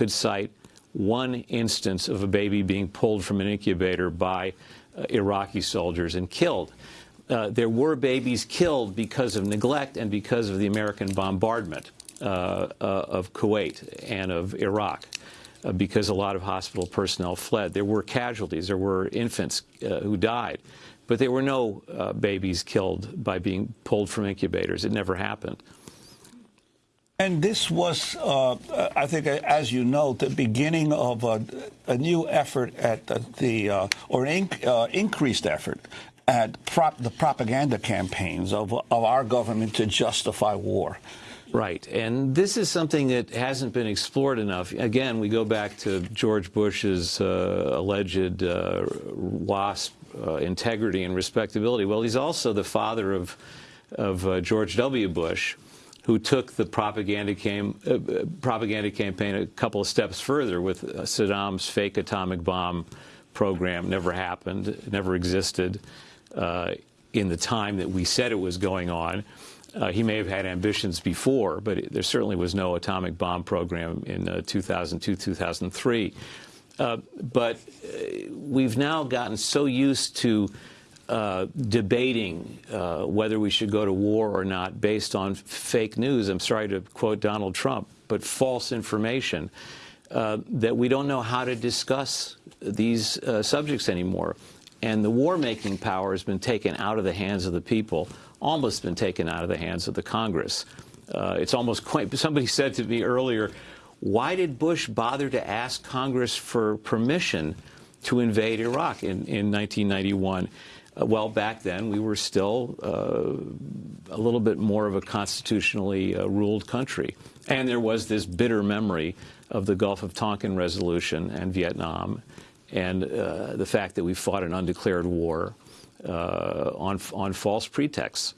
could cite one instance of a baby being pulled from an incubator by uh, Iraqi soldiers and killed. Uh, there were babies killed because of neglect and because of the American bombardment uh, uh of Kuwait and of Iraq. Uh, because a lot of hospital personnel fled. There were casualties. There were infants uh, who died. But there were no babies killed by being pulled from incubators. It never happened. And this was, uh, I think, as you know, the beginning of a, a new effort at the, uh, or inc uh, increased effort at prop the propaganda campaigns of, of our government to justify war. Right. And this is something that hasn't been explored enough. Again, we go back to George Bush's uh, alleged uh, WASP uh, integrity and respectability. Well, he's also the father of, of George W. Bush who took the propaganda, came, uh, propaganda campaign a couple of steps further with uh, Saddam's fake atomic bomb program. Never happened, never existed uh, in the time that we said it was going on. Uh, he may have had ambitions before, but it, there certainly was no atomic bomb program in uh, 2002, 2003. Uh, but we've now gotten so used to uh, debating uh, whether we should go to war or not based on fake news. I'm sorry to quote Donald Trump, but false information. Uh, that we don't know how to discuss these uh, subjects anymore. And the war-making power has been taken out of the hands of the people, almost been taken out of the hands of the Congress. Uh, it's almost quite, somebody said to me earlier, why did Bush bother to ask Congress for permission to invade Iraq in, in 1991? Uh, well, back then we were still uh, a little bit more of a constitutionally uh, ruled country. And there was this bitter memory of the Gulf of Tonkin resolution and Vietnam and uh, the fact that we fought an undeclared war uh, on, on false pretexts.